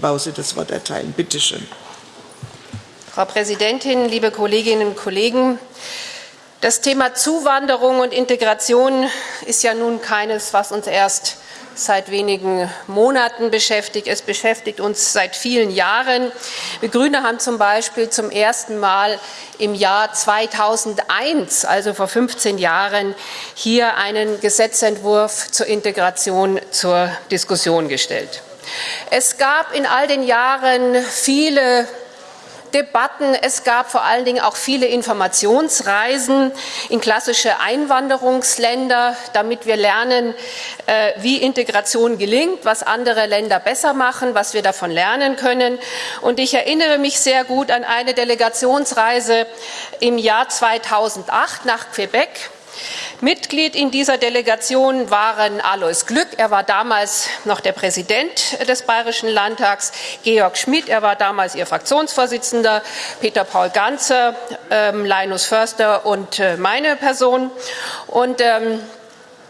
Bause das Wort erteilen. Bitte schön. Frau Präsidentin, liebe Kolleginnen und Kollegen! Das Thema Zuwanderung und Integration ist ja nun keines, was uns erst seit wenigen Monaten beschäftigt. Es beschäftigt uns seit vielen Jahren. Wir Grüne haben zum Beispiel zum ersten Mal im Jahr 2001, also vor 15 Jahren, hier einen Gesetzentwurf zur Integration zur Diskussion gestellt. Es gab in all den Jahren viele Debatten. Es gab vor allen Dingen auch viele Informationsreisen in klassische Einwanderungsländer, damit wir lernen, äh, wie Integration gelingt, was andere Länder besser machen, was wir davon lernen können. Und ich erinnere mich sehr gut an eine Delegationsreise im Jahr 2008 nach Quebec. Mitglied in dieser Delegation waren Alois Glück, er war damals noch der Präsident des Bayerischen Landtags, Georg Schmidt, er war damals ihr Fraktionsvorsitzender, Peter Paul Ganzer, ähm, Linus Förster und äh, meine Person. Und ähm,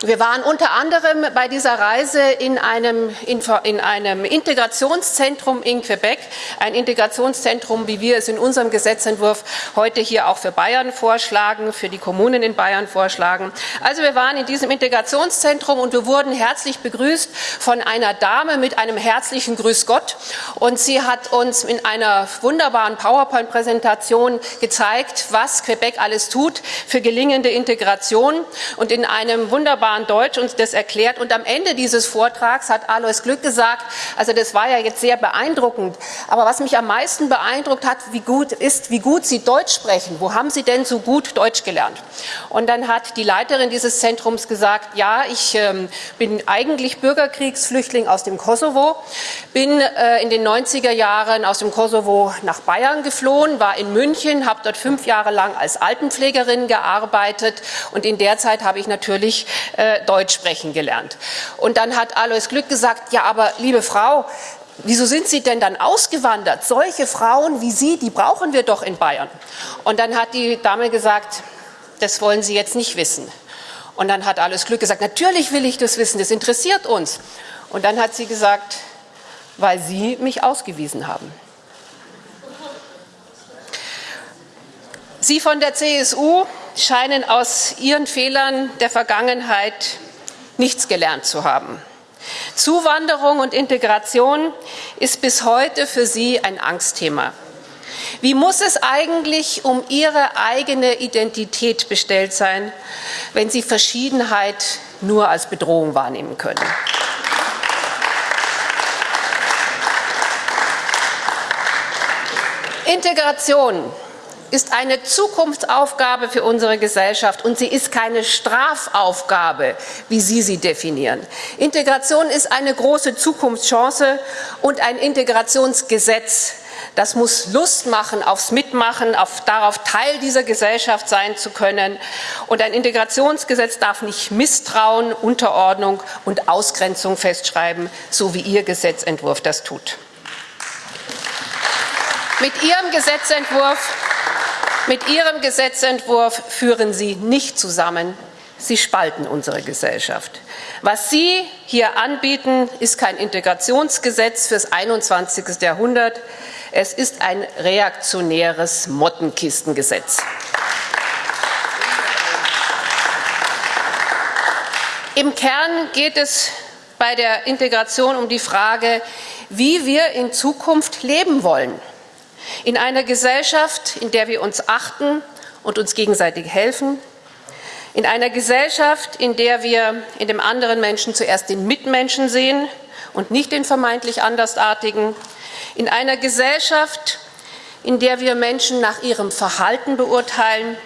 wir waren unter anderem bei dieser Reise in einem, in einem, Integrationszentrum in Quebec, ein Integrationszentrum, wie wir es in unserem Gesetzentwurf heute hier auch für Bayern vorschlagen, für die Kommunen in Bayern vorschlagen. Also wir waren in diesem Integrationszentrum und wir wurden herzlich begrüßt von einer Dame mit einem herzlichen Grüß Gott. Und sie hat uns in einer wunderbaren PowerPoint-Präsentation gezeigt, was Quebec alles tut für gelingende Integration und in einem wunderbaren wunderbaren Deutsch uns das erklärt. Und am Ende dieses Vortrags hat Alois Glück gesagt, also das war ja jetzt sehr beeindruckend, aber was mich am meisten beeindruckt hat, wie gut ist, wie gut Sie Deutsch sprechen. Wo haben Sie denn so gut Deutsch gelernt? Und dann hat die Leiterin dieses Zentrums gesagt, ja, ich ähm, bin eigentlich Bürgerkriegsflüchtling aus dem Kosovo, bin äh, in den 90er Jahren aus dem Kosovo nach Bayern geflohen, war in München, habe dort fünf Jahre lang als Altenpflegerin gearbeitet und in der Zeit habe ich natürlich äh, Deutsch sprechen gelernt. Und dann hat Alois Glück gesagt, ja, aber liebe Frau, wieso sind Sie denn dann ausgewandert? Solche Frauen wie Sie, die brauchen wir doch in Bayern. Und dann hat die Dame gesagt, das wollen Sie jetzt nicht wissen. Und dann hat Alois Glück gesagt, natürlich will ich das wissen, das interessiert uns. Und dann hat sie gesagt, weil Sie mich ausgewiesen haben. Sie von der CSU scheinen aus ihren Fehlern der Vergangenheit nichts gelernt zu haben. Zuwanderung und Integration ist bis heute für sie ein Angstthema. Wie muss es eigentlich um ihre eigene Identität bestellt sein, wenn sie Verschiedenheit nur als Bedrohung wahrnehmen können? Integration ist eine Zukunftsaufgabe für unsere Gesellschaft und sie ist keine Strafaufgabe, wie Sie sie definieren. Integration ist eine große Zukunftschance und ein Integrationsgesetz. Das muss Lust machen aufs Mitmachen, auf, darauf Teil dieser Gesellschaft sein zu können. Und ein Integrationsgesetz darf nicht Misstrauen, Unterordnung und Ausgrenzung festschreiben, so wie Ihr Gesetzentwurf das tut. Mit Ihrem Gesetzentwurf mit Ihrem Gesetzentwurf führen Sie nicht zusammen. Sie spalten unsere Gesellschaft. Was Sie hier anbieten, ist kein Integrationsgesetz fürs 21. Jahrhundert. Es ist ein reaktionäres Mottenkistengesetz. Im Kern geht es bei der Integration um die Frage, wie wir in Zukunft leben wollen. In einer Gesellschaft, in der wir uns achten und uns gegenseitig helfen, in einer Gesellschaft, in der wir in dem anderen Menschen zuerst den Mitmenschen sehen und nicht den vermeintlich Andersartigen, in einer Gesellschaft, in der wir Menschen nach ihrem Verhalten beurteilen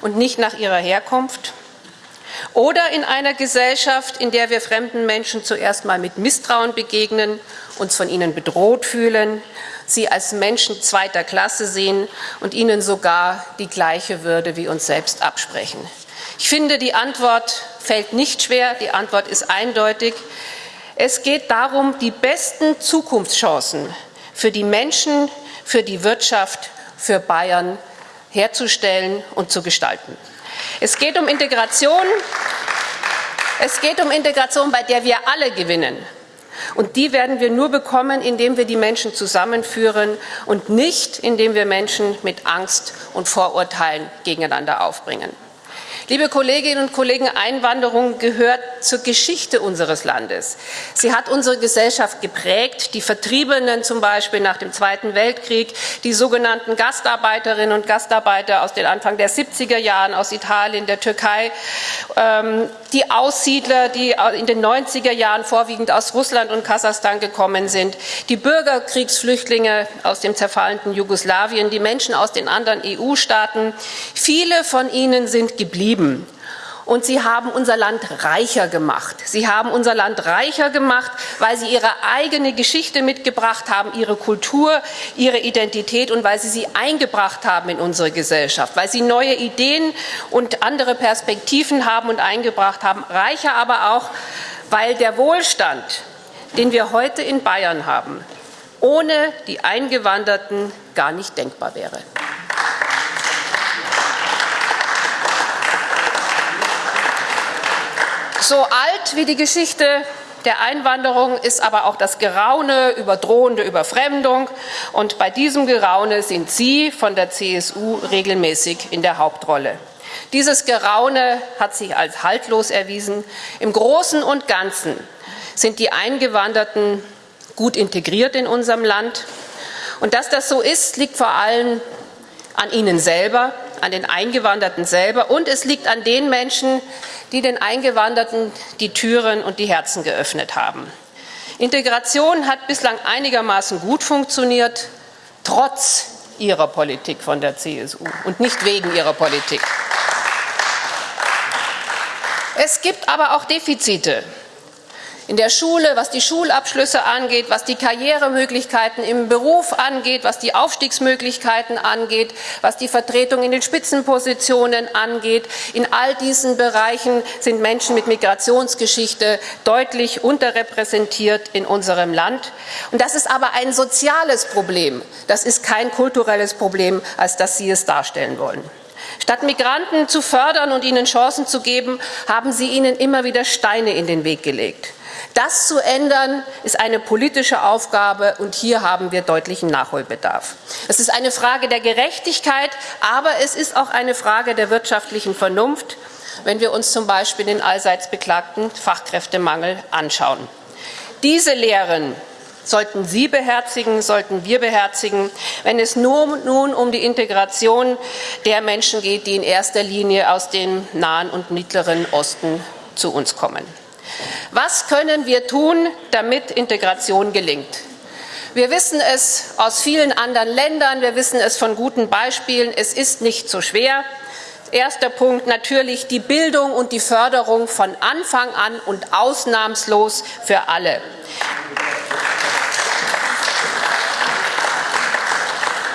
und nicht nach ihrer Herkunft, oder in einer Gesellschaft, in der wir fremden Menschen zuerst mal mit Misstrauen begegnen, uns von ihnen bedroht fühlen, sie als Menschen zweiter Klasse sehen und ihnen sogar die gleiche Würde wie uns selbst absprechen. Ich finde, die Antwort fällt nicht schwer, die Antwort ist eindeutig. Es geht darum, die besten Zukunftschancen für die Menschen, für die Wirtschaft, für Bayern herzustellen und zu gestalten. Es geht um Integration. Es geht um Integration, bei der wir alle gewinnen. Und die werden wir nur bekommen, indem wir die Menschen zusammenführen und nicht, indem wir Menschen mit Angst und Vorurteilen gegeneinander aufbringen. Liebe Kolleginnen und Kollegen, Einwanderung gehört zur Geschichte unseres Landes. Sie hat unsere Gesellschaft geprägt. Die Vertriebenen zum Beispiel nach dem Zweiten Weltkrieg, die sogenannten Gastarbeiterinnen und Gastarbeiter aus den Anfang der 70er Jahren aus Italien, der Türkei, ähm, die Aussiedler, die in den 90er Jahren vorwiegend aus Russland und Kasachstan gekommen sind, die Bürgerkriegsflüchtlinge aus dem zerfallenden Jugoslawien, die Menschen aus den anderen EU-Staaten. Viele von ihnen sind geblieben. Und sie haben unser Land reicher gemacht. Sie haben unser Land reicher gemacht, weil sie ihre eigene Geschichte mitgebracht haben, ihre Kultur, ihre Identität und weil sie sie eingebracht haben in unsere Gesellschaft, weil sie neue Ideen und andere Perspektiven haben und eingebracht haben. Reicher aber auch, weil der Wohlstand, den wir heute in Bayern haben, ohne die Eingewanderten gar nicht denkbar wäre. So alt wie die Geschichte der Einwanderung ist aber auch das Geraune über drohende Überfremdung. Und bei diesem Geraune sind Sie von der CSU regelmäßig in der Hauptrolle. Dieses Geraune hat sich als haltlos erwiesen. Im Großen und Ganzen sind die Eingewanderten gut integriert in unserem Land. Und dass das so ist, liegt vor allem an Ihnen selber, an den Eingewanderten selber und es liegt an den Menschen, die den Eingewanderten die Türen und die Herzen geöffnet haben. Integration hat bislang einigermaßen gut funktioniert, trotz ihrer Politik von der CSU und nicht wegen ihrer Politik. Es gibt aber auch Defizite in der Schule, was die Schulabschlüsse angeht, was die Karrieremöglichkeiten im Beruf angeht, was die Aufstiegsmöglichkeiten angeht, was die Vertretung in den Spitzenpositionen angeht. In all diesen Bereichen sind Menschen mit Migrationsgeschichte deutlich unterrepräsentiert in unserem Land. Und das ist aber ein soziales Problem. Das ist kein kulturelles Problem, als dass Sie es darstellen wollen. Statt Migranten zu fördern und ihnen Chancen zu geben, haben Sie ihnen immer wieder Steine in den Weg gelegt. Das zu ändern, ist eine politische Aufgabe, und hier haben wir deutlichen Nachholbedarf. Es ist eine Frage der Gerechtigkeit, aber es ist auch eine Frage der wirtschaftlichen Vernunft, wenn wir uns zum Beispiel den allseits beklagten Fachkräftemangel anschauen. Diese Lehren sollten Sie beherzigen, sollten wir beherzigen, wenn es nur, nun um die Integration der Menschen geht, die in erster Linie aus dem Nahen und Mittleren Osten zu uns kommen. Was können wir tun, damit Integration gelingt? Wir wissen es aus vielen anderen Ländern, wir wissen es von guten Beispielen, es ist nicht so schwer. Erster Punkt natürlich die Bildung und die Förderung von Anfang an und ausnahmslos für alle.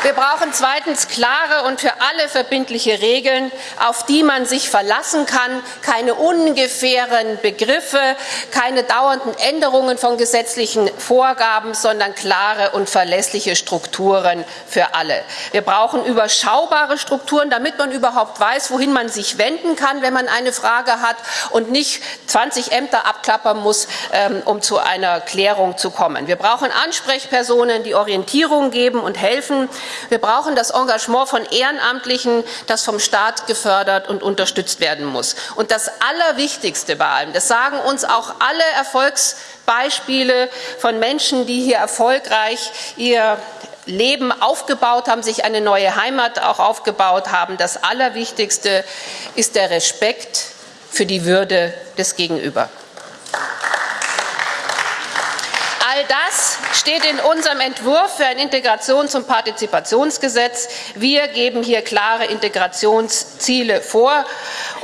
Wir brauchen zweitens klare und für alle verbindliche Regeln, auf die man sich verlassen kann, keine ungefähren Begriffe, keine dauernden Änderungen von gesetzlichen Vorgaben, sondern klare und verlässliche Strukturen für alle. Wir brauchen überschaubare Strukturen, damit man überhaupt weiß, wohin man sich wenden kann, wenn man eine Frage hat und nicht 20 Ämter abklappern muss, ähm, um zu einer Klärung zu kommen. Wir brauchen Ansprechpersonen, die Orientierung geben und helfen. Wir brauchen das Engagement von Ehrenamtlichen, das vom Staat gefördert und unterstützt werden muss. Und das Allerwichtigste bei allem, das sagen uns auch alle Erfolgsbeispiele von Menschen, die hier erfolgreich ihr Leben aufgebaut haben, sich eine neue Heimat auch aufgebaut haben. Das Allerwichtigste ist der Respekt für die Würde des Gegenüber. All das steht in unserem Entwurf für ein Integrations- und Partizipationsgesetz. Wir geben hier klare Integrationsziele vor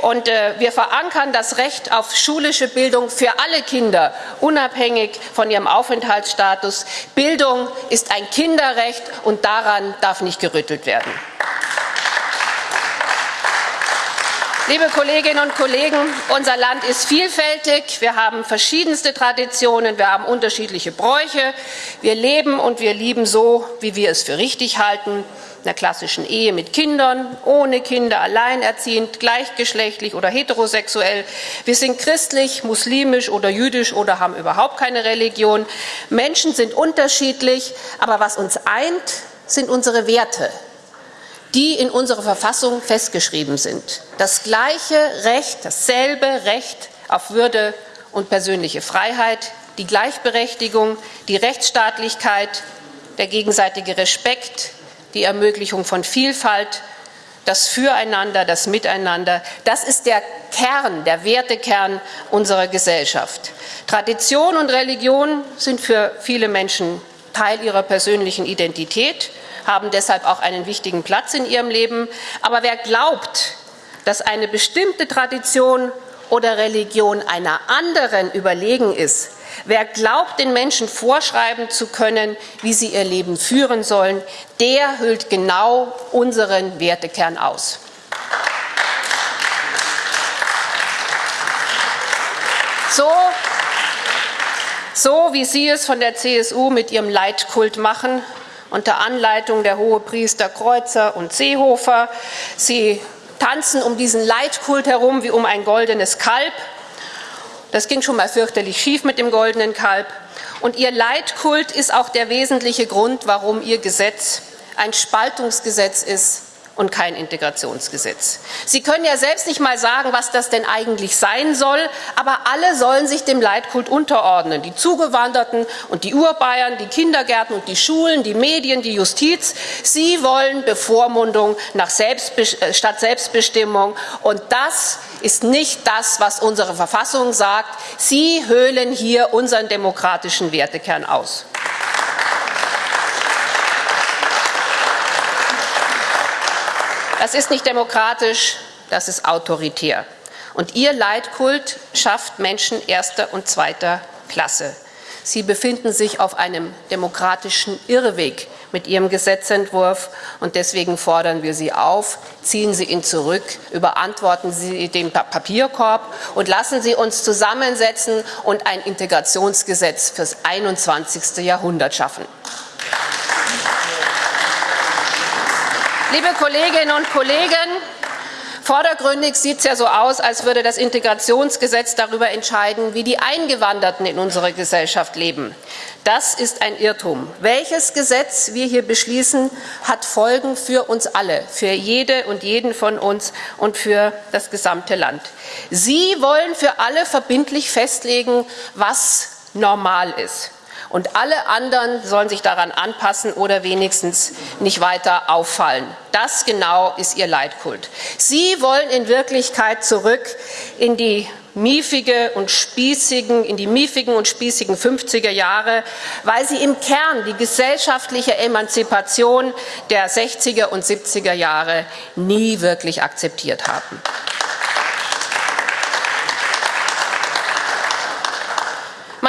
und äh, wir verankern das Recht auf schulische Bildung für alle Kinder, unabhängig von ihrem Aufenthaltsstatus. Bildung ist ein Kinderrecht und daran darf nicht gerüttelt werden. Liebe Kolleginnen und Kollegen, unser Land ist vielfältig. Wir haben verschiedenste Traditionen, wir haben unterschiedliche Bräuche. Wir leben und wir lieben so, wie wir es für richtig halten. In der klassischen Ehe mit Kindern, ohne Kinder, alleinerziehend, gleichgeschlechtlich oder heterosexuell. Wir sind christlich, muslimisch oder jüdisch oder haben überhaupt keine Religion. Menschen sind unterschiedlich, aber was uns eint, sind unsere Werte die in unserer Verfassung festgeschrieben sind. Das gleiche Recht, dasselbe Recht auf Würde und persönliche Freiheit, die Gleichberechtigung, die Rechtsstaatlichkeit, der gegenseitige Respekt, die Ermöglichung von Vielfalt, das Füreinander, das Miteinander, das ist der Kern, der Wertekern unserer Gesellschaft. Tradition und Religion sind für viele Menschen Teil ihrer persönlichen Identität haben deshalb auch einen wichtigen Platz in ihrem Leben. Aber wer glaubt, dass eine bestimmte Tradition oder Religion einer anderen überlegen ist, wer glaubt, den Menschen vorschreiben zu können, wie sie ihr Leben führen sollen, der hüllt genau unseren Wertekern aus. So, so wie Sie es von der CSU mit ihrem Leitkult machen, unter Anleitung der Hohepriester Kreuzer und Seehofer. Sie tanzen um diesen Leitkult herum wie um ein goldenes Kalb. Das ging schon mal fürchterlich schief mit dem goldenen Kalb. Und ihr Leitkult ist auch der wesentliche Grund, warum ihr Gesetz ein Spaltungsgesetz ist und kein Integrationsgesetz. Sie können ja selbst nicht mal sagen, was das denn eigentlich sein soll, aber alle sollen sich dem Leitkult unterordnen. Die Zugewanderten und die Urbayern, die Kindergärten und die Schulen, die Medien, die Justiz. Sie wollen Bevormundung nach Selbstbe äh, statt Selbstbestimmung. Und das ist nicht das, was unsere Verfassung sagt. Sie höhlen hier unseren demokratischen Wertekern aus. Das ist nicht demokratisch, das ist autoritär. Und Ihr Leitkult schafft Menschen erster und zweiter Klasse. Sie befinden sich auf einem demokratischen Irrweg mit Ihrem Gesetzentwurf. Und deswegen fordern wir Sie auf, ziehen Sie ihn zurück, überantworten Sie den Papierkorb und lassen Sie uns zusammensetzen und ein Integrationsgesetz fürs 21. Jahrhundert schaffen. Liebe Kolleginnen und Kollegen, vordergründig sieht es ja so aus, als würde das Integrationsgesetz darüber entscheiden, wie die Eingewanderten in unserer Gesellschaft leben. Das ist ein Irrtum. Welches Gesetz wir hier beschließen, hat Folgen für uns alle, für jede und jeden von uns und für das gesamte Land. Sie wollen für alle verbindlich festlegen, was normal ist und alle anderen sollen sich daran anpassen oder wenigstens nicht weiter auffallen. Das genau ist ihr Leitkult. Sie wollen in Wirklichkeit zurück in die miefige und spießigen, in die miefigen und spießigen 50er Jahre, weil sie im Kern die gesellschaftliche Emanzipation der 60er und 70er Jahre nie wirklich akzeptiert haben.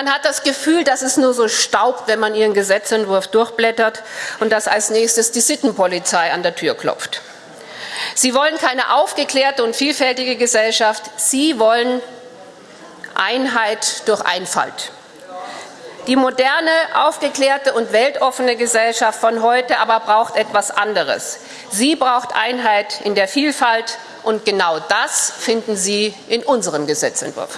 Man hat das Gefühl, dass es nur so staubt, wenn man Ihren Gesetzentwurf durchblättert und dass als nächstes die Sittenpolizei an der Tür klopft. Sie wollen keine aufgeklärte und vielfältige Gesellschaft. Sie wollen Einheit durch Einfalt. Die moderne, aufgeklärte und weltoffene Gesellschaft von heute aber braucht etwas anderes. Sie braucht Einheit in der Vielfalt und genau das finden Sie in unserem Gesetzentwurf.